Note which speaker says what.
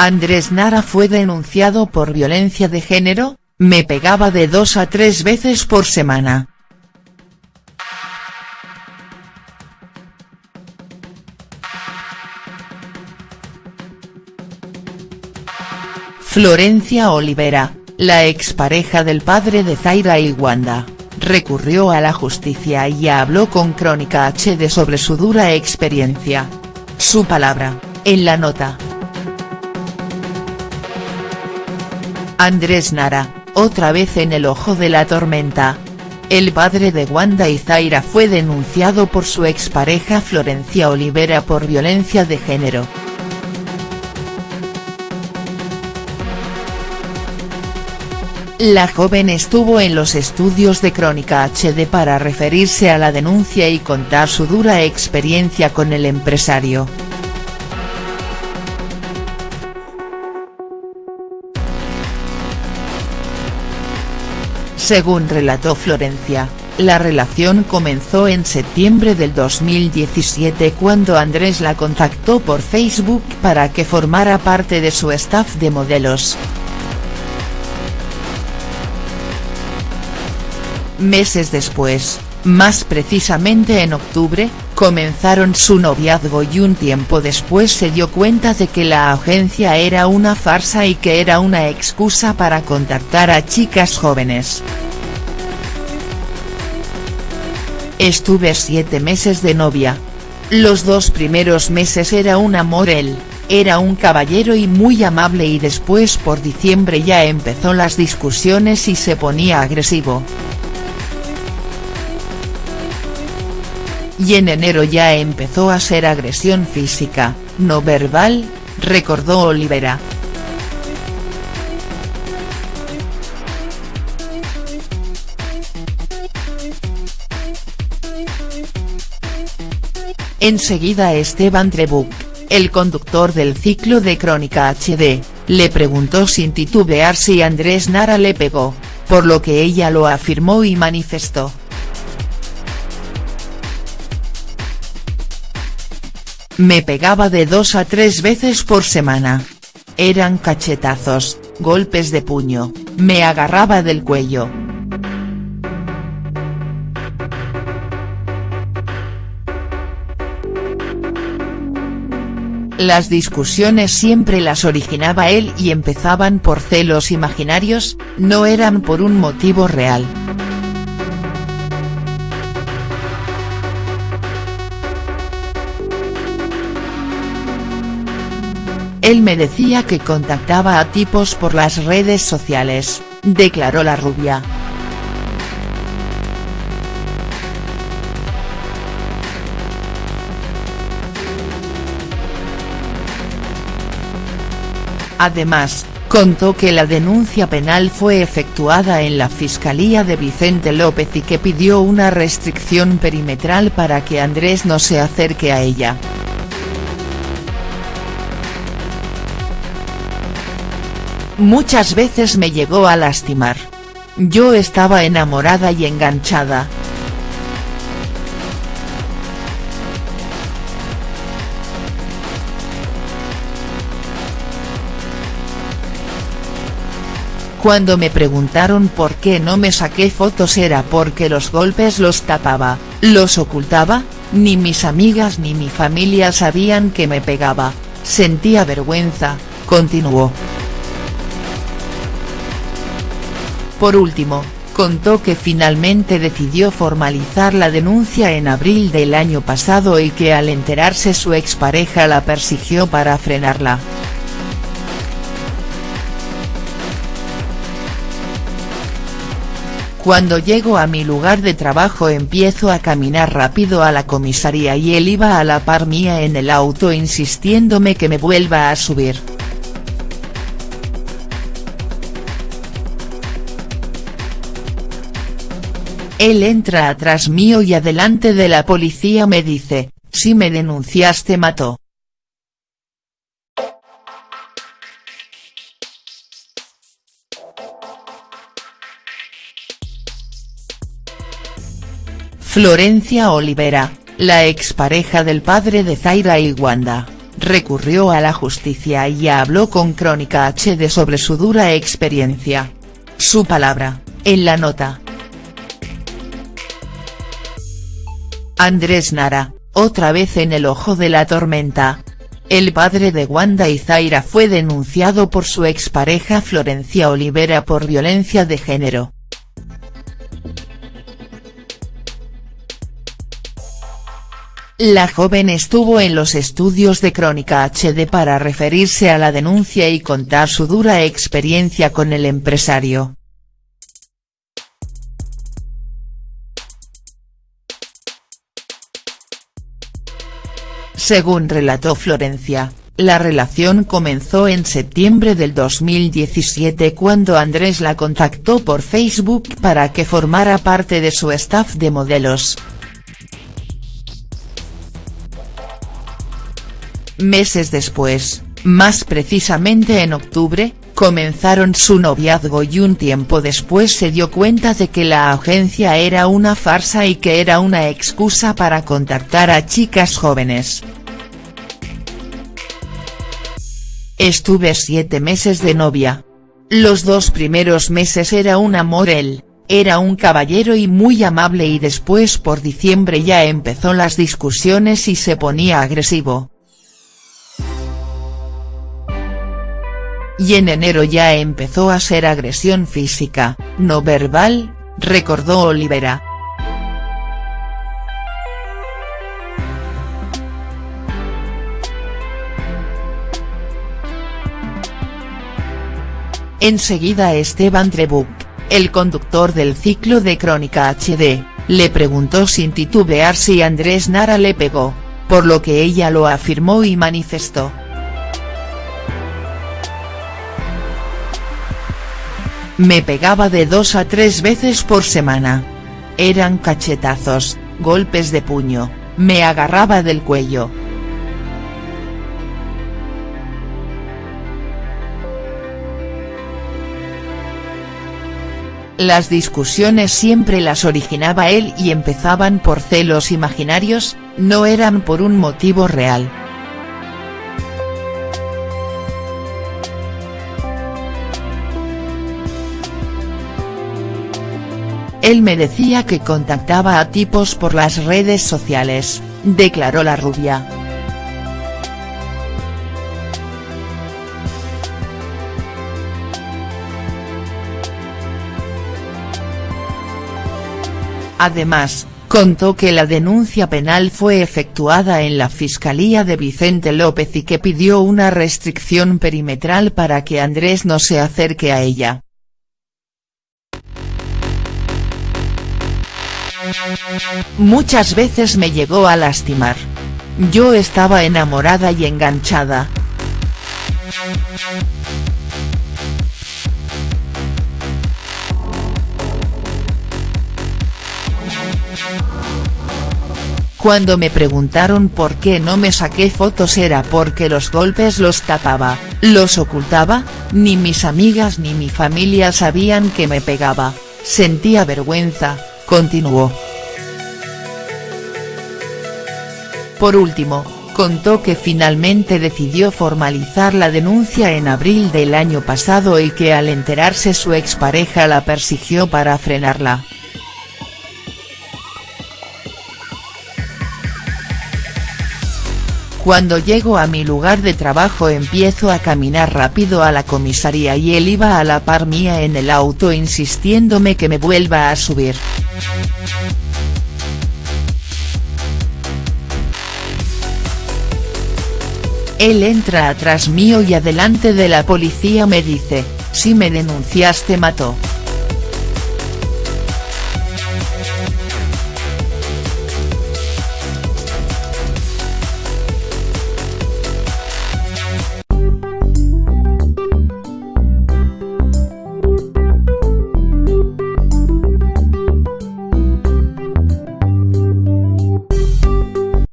Speaker 1: Andrés Nara fue denunciado por violencia de género, me pegaba de dos a tres veces por semana. Florencia Olivera, la expareja del padre de Zaira y Wanda, recurrió a la justicia y habló con Crónica HD sobre su dura experiencia. Su palabra, en la nota. Andrés Nara, otra vez en el ojo de la tormenta. El padre de Wanda y Zaira fue denunciado por su expareja Florencia Olivera por violencia de género. La joven estuvo en los estudios de Crónica HD para referirse a la denuncia y contar su dura experiencia con el empresario. Según relató Florencia, la relación comenzó en septiembre del 2017 cuando Andrés la contactó por Facebook para que formara parte de su staff de modelos. Meses después, más precisamente en octubre, comenzaron su noviazgo y un tiempo después se dio cuenta de que la agencia era una farsa y que era una excusa para contactar a chicas jóvenes. Estuve siete meses de novia. Los dos primeros meses era un amor él, era un caballero y muy amable y después por diciembre ya empezó las discusiones y se ponía agresivo. Y en enero ya empezó a ser agresión física, no verbal, recordó Olivera. Enseguida Esteban Trebuch, el conductor del ciclo de Crónica HD, le preguntó sin titubear si Andrés Nara le pegó, por lo que ella lo afirmó y manifestó. Me pegaba de dos a tres veces por semana. Eran cachetazos, golpes de puño, me agarraba del cuello. Las discusiones siempre las originaba él y empezaban por celos imaginarios, no eran por un motivo real. Él me decía que contactaba a tipos por las redes sociales, declaró la rubia. Además, contó que la denuncia penal fue efectuada en la Fiscalía de Vicente López y que pidió una restricción perimetral para que Andrés no se acerque a ella. Muchas veces me llegó a lastimar. Yo estaba enamorada y enganchada. Cuando me preguntaron por qué no me saqué fotos era porque los golpes los tapaba, los ocultaba, ni mis amigas ni mi familia sabían que me pegaba, sentía vergüenza, continuó. Por último, contó que finalmente decidió formalizar la denuncia en abril del año pasado y que al enterarse su expareja la persiguió para frenarla. Cuando llego a mi lugar de trabajo empiezo a caminar rápido a la comisaría y él iba a la par mía en el auto insistiéndome que me vuelva a subir. Él entra atrás mío y adelante de la policía me dice, si me denunciaste mató. Florencia Olivera, la expareja del padre de Zaira y Wanda, recurrió a la justicia y habló con Crónica HD sobre su dura experiencia. Su palabra, en la nota. Andrés Nara, otra vez en el ojo de la tormenta. El padre de Wanda y Zaira fue denunciado por su expareja Florencia Olivera por violencia de género. La joven estuvo en los estudios de Crónica HD para referirse a la denuncia y contar su dura experiencia con el empresario. Según relató Florencia, la relación comenzó en septiembre del 2017 cuando Andrés la contactó por Facebook para que formara parte de su staff de modelos. Meses después, más precisamente en octubre, comenzaron su noviazgo y un tiempo después se dio cuenta de que la agencia era una farsa y que era una excusa para contactar a chicas jóvenes. Estuve siete meses de novia. Los dos primeros meses era un amor él, era un caballero y muy amable y después por diciembre ya empezó las discusiones y se ponía agresivo. y en enero ya empezó a ser agresión física, no verbal, recordó Olivera. Enseguida Esteban Trebuch, el conductor del ciclo de Crónica HD, le preguntó sin titubear si Andrés Nara le pegó, por lo que ella lo afirmó y manifestó. Me pegaba de dos a tres veces por semana. Eran cachetazos, golpes de puño, me agarraba del cuello. Las discusiones siempre las originaba él y empezaban por celos imaginarios, no eran por un motivo real. Él me decía que contactaba a tipos por las redes sociales, declaró la rubia. Además, contó que la denuncia penal fue efectuada en la Fiscalía de Vicente López y que pidió una restricción perimetral para que Andrés no se acerque a ella. Muchas veces me llegó a lastimar. Yo estaba enamorada y enganchada. Cuando me preguntaron por qué no me saqué fotos era porque los golpes los tapaba, los ocultaba, ni mis amigas ni mi familia sabían que me pegaba, sentía vergüenza, continuó. Por último, contó que finalmente decidió formalizar la denuncia en abril del año pasado y que al enterarse su expareja la persiguió para frenarla. Cuando llego a mi lugar de trabajo empiezo a caminar rápido a la comisaría y él iba a la par mía en el auto insistiéndome que me vuelva a subir. Él entra atrás mío y adelante de la policía me dice, si me denuncias te.